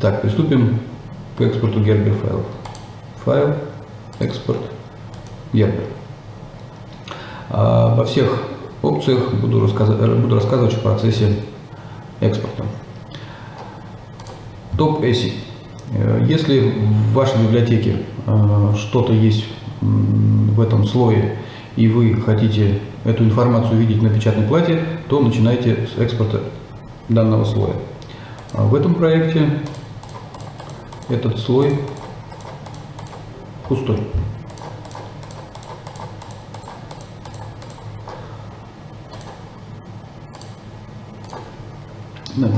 Так, приступим к экспорту Gerber файлов. Файл, экспорт, Gerber. А, во всех опциях буду, рассказывать, буду рассказывать в процессе экспорта. Топ ASI. Э, если в вашей библиотеке э, что-то есть в этом слое, и вы хотите эту информацию видеть на печатной плате, то начинайте с экспорта данного слоя. А в этом проекте этот слой пустой.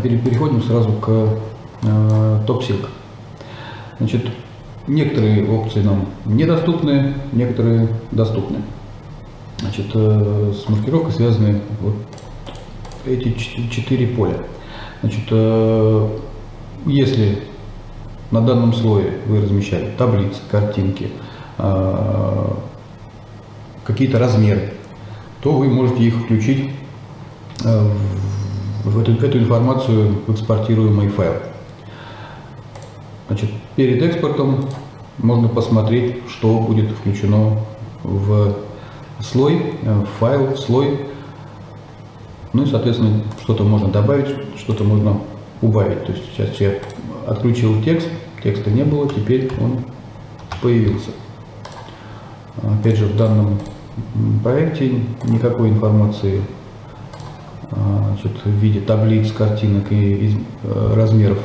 Переходим сразу к э, топ-силк. Значит, некоторые опции нам недоступны, некоторые доступны. Значит, э, с маркировкой связаны вот эти четыре поля. Значит, э, если на данном слое вы размещали таблицы, картинки, э, какие-то размеры, то вы можете их включить э, в эту, эту информацию в экспортируемый файл. Значит, перед экспортом можно посмотреть, что будет включено в слой, в файл, в слой ну и, соответственно, что-то можно добавить, что-то можно убавить. То есть сейчас я отключил текст, текста не было, теперь он появился. Опять же, в данном проекте никакой информации значит, в виде таблиц, картинок и э, размеров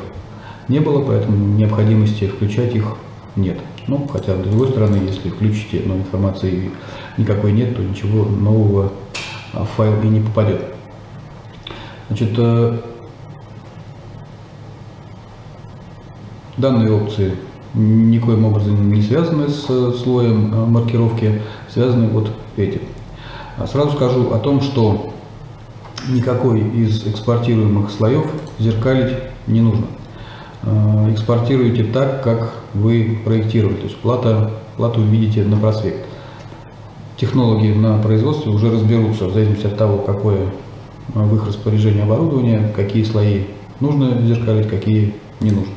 не было, поэтому необходимости включать их нет. Ну, хотя, с другой стороны, если включите, но информации никакой нет, то ничего нового в файл и не попадет. Значит, данные опции никоим образом не связаны с слоем э, маркировки, связаны вот эти. А сразу скажу о том, что никакой из экспортируемых слоев зеркалить не нужно. Э, экспортируйте так, как вы проектировали, то есть плата, плату видите на просвет. Технологи на производстве уже разберутся в зависимости от того, какое в их распоряжении оборудования, какие слои нужно зеркалить, какие не нужно.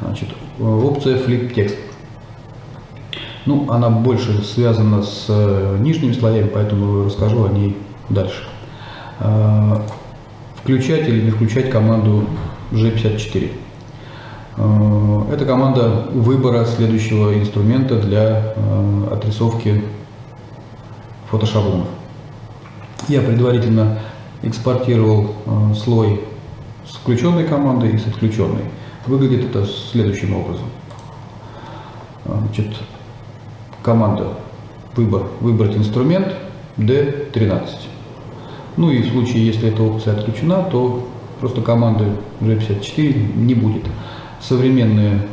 Значит, опция Flip Text. Ну, она больше связана с э, нижними слоями, поэтому расскажу о ней дальше. Э, включать или не включать команду G54. Э, это команда выбора следующего инструмента для отрисовки фотошаблонов. Я предварительно экспортировал э, слой с включенной командой и с отключенной. Выглядит это следующим образом. Значит, команда выбор, выбрать инструмент D13. Ну и в случае, если эта опция отключена, то просто команды G54 не будет. Современные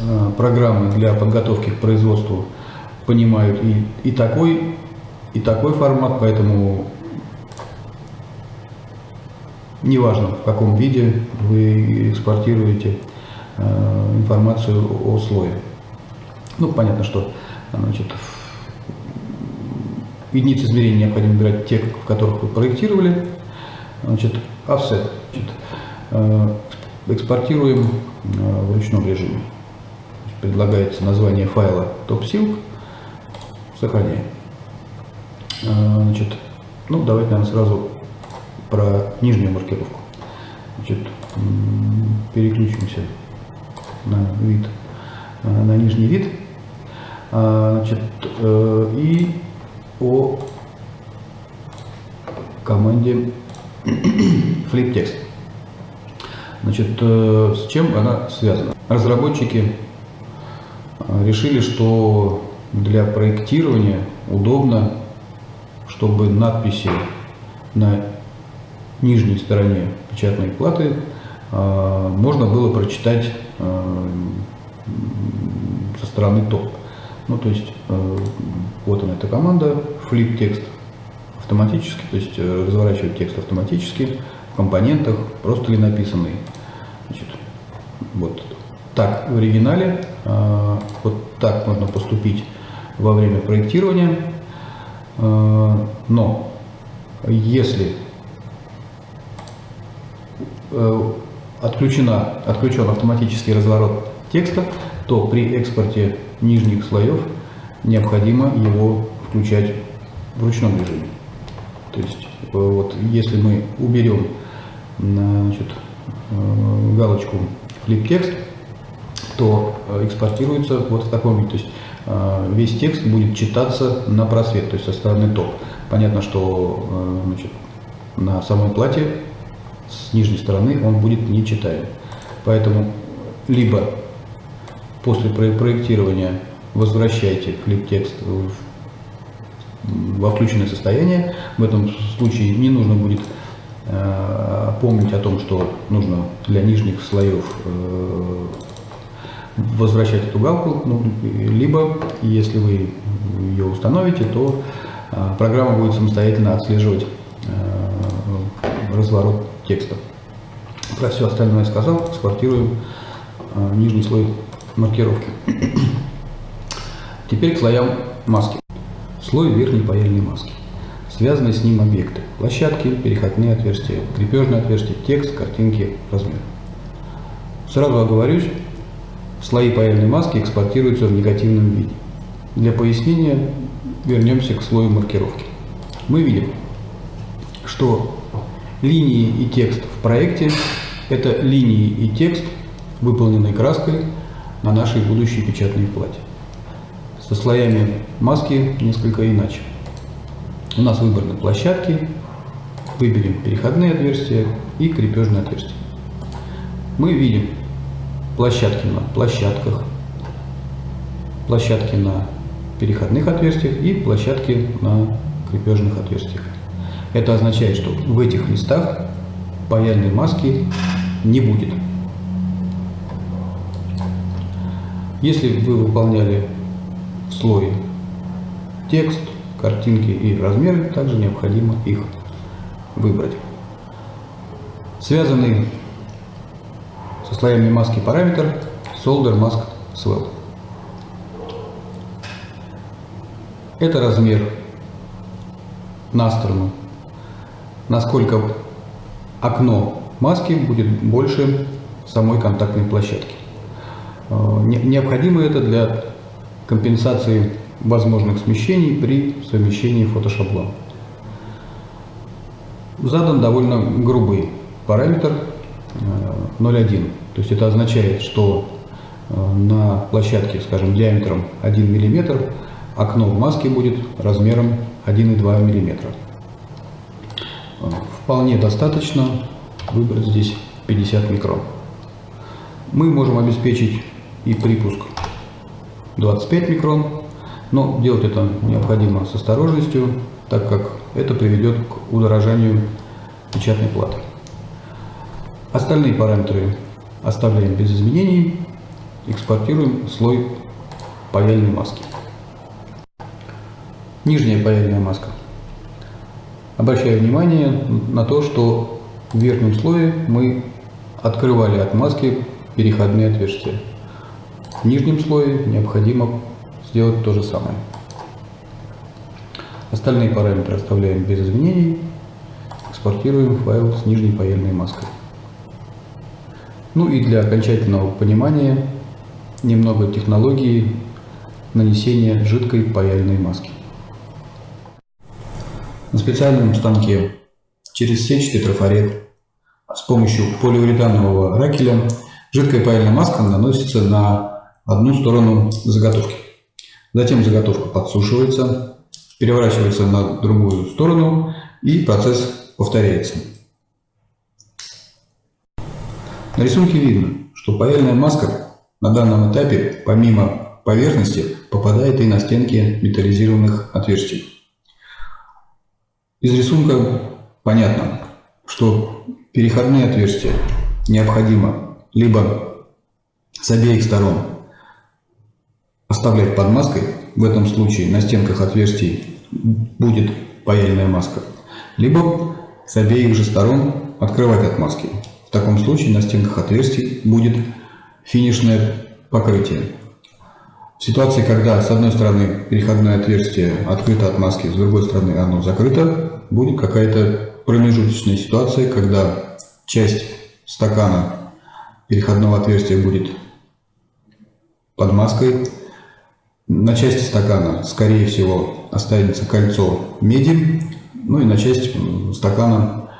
э, программы для подготовки к производству понимают и, и такой, и такой формат, поэтому неважно в каком виде вы экспортируете э, информацию о слое. Ну, понятно, что значит, единицы измерения необходимо выбирать те, в которых вы проектировали. Значит, offset. Значит, э, экспортируем э, в ручном режиме. Предлагается название файла topsilk. Сохраняем. Значит, ну, давайте, наверное, сразу про нижнюю маркировку. Значит, переключимся на вид, э, на нижний вид. А, значит, э, и о команде flip text. Значит, э, с чем она связана? Разработчики решили, что для проектирования удобно, чтобы надписи на нижней стороне печатной платы а, можно было прочитать а, со стороны топ. Ну, то есть, а, вот она, эта команда, flip текст автоматически, то есть э, разворачивать текст автоматически в компонентах, просто ли написанный. Значит, вот так в оригинале, вот так можно поступить во время проектирования, но если отключена, отключен автоматический разворот текста, то при экспорте нижних слоев необходимо его включать в ручном режиме. То есть, э, вот, если мы уберем значит, э, галочку flip текст, то э, экспортируется вот в таком виде. То есть весь текст будет читаться на просвет, то есть со стороны топ. Понятно, что значит, на самой плате с нижней стороны он будет не читаем. Поэтому либо после проектирования возвращайте клип текст во включенное состояние. В этом случае не нужно будет э, помнить о том, что нужно для нижних слоев э, возвращать эту галку, ну, либо, если вы ее установите, то э, программа будет самостоятельно отслеживать э, разворот текста. Про все остальное сказал, экспортируем э, нижний слой маркировки. Теперь к слоям маски. Слой верхней паяльной маски. Связанные с ним объекты. Площадки, переходные отверстия, крепежные отверстия, текст, картинки, размер. Сразу оговорюсь, слои паяльной маски экспортируются в негативном виде. Для пояснения вернемся к слою маркировки. Мы видим, что линии и текст в проекте – это линии и текст, выполненные краской на нашей будущей печатной плате со слоями маски несколько иначе. У нас выбраны площадки, выберем переходные отверстия и крепежные отверстия. Мы видим площадки на площадках, площадки на переходных отверстиях и площадки на крепежных отверстиях. Это означает, что в этих местах паяльной маски не будет. Если вы выполняли слой текст, картинки и размеры, также необходимо их выбрать. Связанный со слоями маски параметр Solder Mask Swell. Это размер на сторону, насколько окно маски будет больше самой контактной площадки. Э, необходимо это для компенсации возможных смещений при совмещении фотошаблона. Задан довольно грубый параметр 0,1. Э, То есть это означает, что э, на площадке, скажем, диаметром 1 мм окно в маске будет размером 1,2 мм. Вполне достаточно выбрать здесь 50 микрон. Мы можем обеспечить и припуск 25 микрон, но делать это необходимо с осторожностью, так как это приведет к удорожанию печатной платы. Остальные параметры оставляем без изменений, экспортируем слой паяльной маски. Нижняя паяльная маска. Обращаю внимание на то, что в верхнем слое мы открывали от маски переходные отверстия. В нижнем слое необходимо сделать то же самое. Остальные параметры оставляем без изменений. Экспортируем файл с нижней паяльной маской. Ну и для окончательного понимания немного технологии нанесения жидкой паяльной маски. На специальном станке через сетчатый трафарет с помощью поливуретанового ракеля жидкая паяльная маска наносится на одну сторону заготовки. Затем заготовка подсушивается, переворачивается на другую сторону и процесс повторяется. На рисунке видно, что паяльная маска на данном этапе помимо поверхности попадает и на стенки металлизированных отверстий. Из рисунка понятно, что переходные отверстия необходимо либо с обеих сторон оставлять под маской, в этом случае на стенках отверстий будет паяльная маска, либо с обеих же сторон открывать от маски. В таком случае на стенках отверстий будет финишное покрытие. В ситуации, когда с одной стороны переходное отверстие открыто от маски, с другой стороны оно закрыто, будет какая-то промежуточная ситуация, когда часть стакана переходного отверстия будет под маской. На части стакана, скорее всего, останется кольцо меди, ну и на часть стакана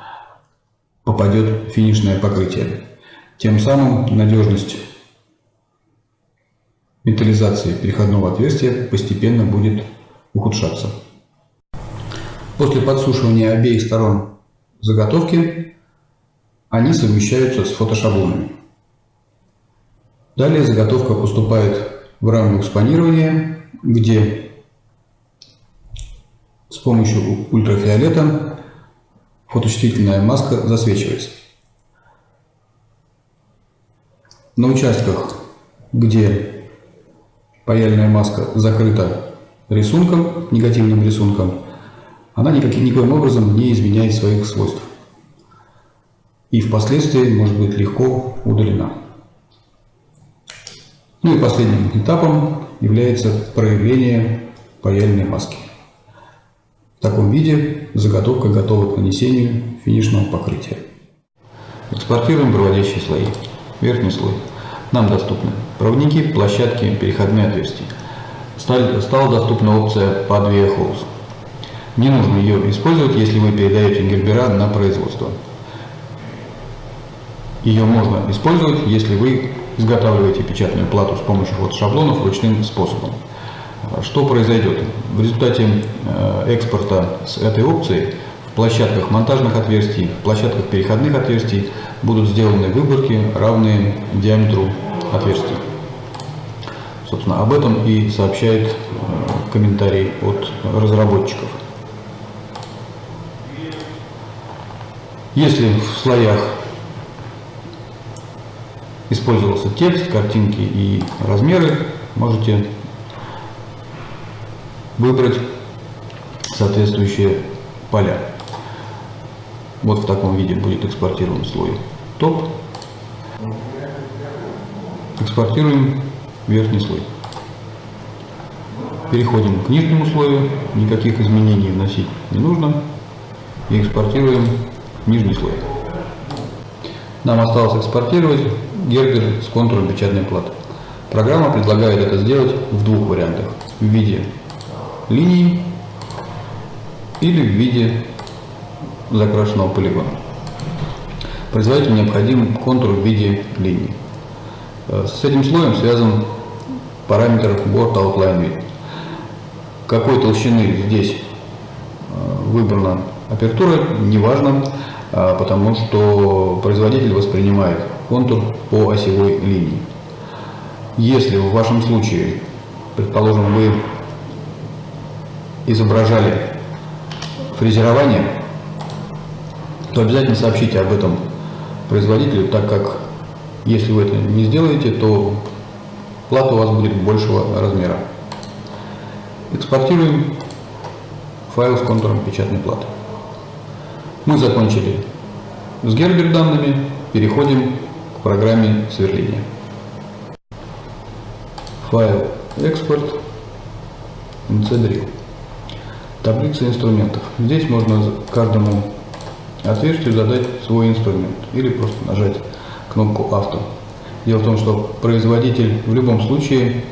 попадет финишное покрытие. Тем самым надежность металлизации переходного отверстия постепенно будет ухудшаться. После подсушивания обеих сторон заготовки они совмещаются с фотошаблонами. Далее заготовка поступает в раму экспонирования, где с помощью ультрафиолета фоточувствительная маска засвечивается. На участках, где паяльная маска закрыта рисунком, негативным рисунком, она никаким, никоим образом не изменяет своих свойств. И впоследствии может быть легко удалена. Ну и последним этапом является проявление паяльной маски. В таком виде заготовка готова к нанесению финишного покрытия. Экспортируем проводящие слои. Верхний слой. Нам доступны проводники, площадки, переходные отверстия. Стала доступна опция под Holes. Не нужно ее использовать, если вы передаете гербера на производство. Ее можно использовать, если вы изготавливаете печатную плату с помощью фотошаблонов ручным способом. Что произойдет? В результате э, экспорта с этой опцией в площадках монтажных отверстий, в площадках переходных отверстий будут сделаны выборки, равные диаметру отверстий. Собственно, об этом и сообщает э, комментарий от разработчиков. Если в слоях использовался текст, картинки и размеры, можете выбрать соответствующие поля. Вот в таком виде будет экспортирован слой топ. Экспортируем верхний слой. Переходим к нижнему слою, никаких изменений вносить не нужно. И экспортируем нижний слой. Нам осталось экспортировать гербер с контуром печатной платы. Программа предлагает это сделать в двух вариантах. В виде линий или в виде закрашенного полигона. Производителю необходим контур в виде линии. Э, с этим слоем связан параметр Board Outline Width. Какой толщины здесь э, выбрана апертура, неважно, потому что производитель воспринимает контур по осевой линии. Если в вашем случае, предположим, вы изображали фрезерование, то обязательно сообщите об этом производителю, так как если вы это не сделаете, то плата у вас будет большего размера. Экспортируем файл с контуром печатной платы. Мы закончили с Гербер данными, переходим к программе сверления. Файл экспорт NC Таблица инструментов. Здесь можно каждому отверстию задать свой инструмент или просто нажать кнопку авто. Дело в том, что производитель в любом случае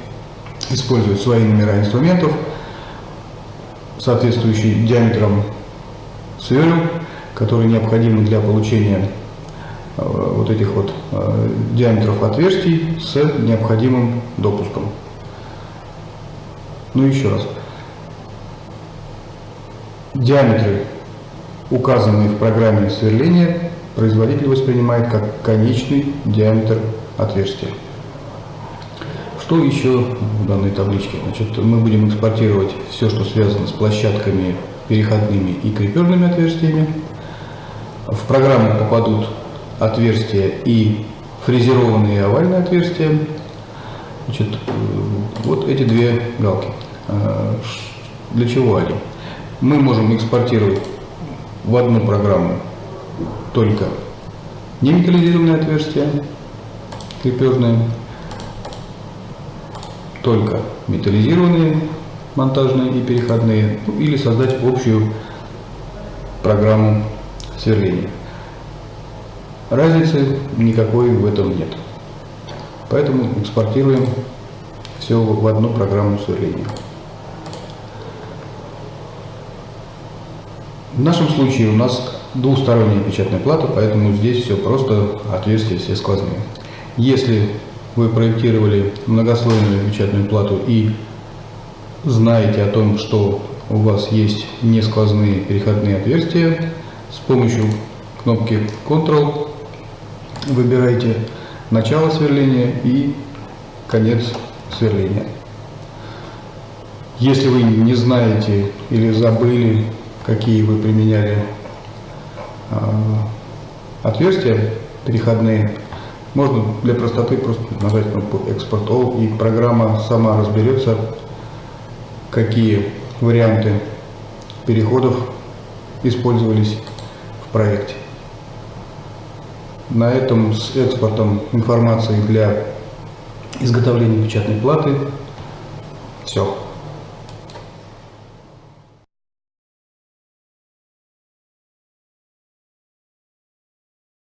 использует свои номера инструментов, соответствующие диаметрам сверл которые необходимы для получения э, вот этих вот э, диаметров отверстий с необходимым допуском. Ну еще раз. Диаметры, указанные в программе сверления, производитель воспринимает как конечный диаметр отверстия. Что еще в данной табличке? Значит, мы будем экспортировать все, что связано с площадками переходными и крепежными отверстиями. В программу попадут отверстия и фрезерованные овальные отверстия. Значит, э, вот эти две галки. А, для чего они? Мы можем экспортировать в одну программу только неметаллизированные отверстия, крепежные, только металлизированные монтажные и переходные, ну, или создать общую программу сверления. Разницы никакой в этом нет. Поэтому экспортируем все в одну программу сверления. В нашем случае у нас двухсторонняя печатная плата, поэтому здесь все просто, отверстия все сквозные. Если вы проектировали многослойную печатную плату и знаете о том, что у вас есть не сквозные переходные отверстия, с помощью кнопки Ctrl выбирайте начало сверления и конец сверления. Если вы не знаете или забыли, какие вы применяли э, отверстия переходные, можно для простоты просто нажать кнопку Export All и программа сама разберется, какие варианты переходов использовались проекте. На этом с экспортом информации для изготовления печатной платы все.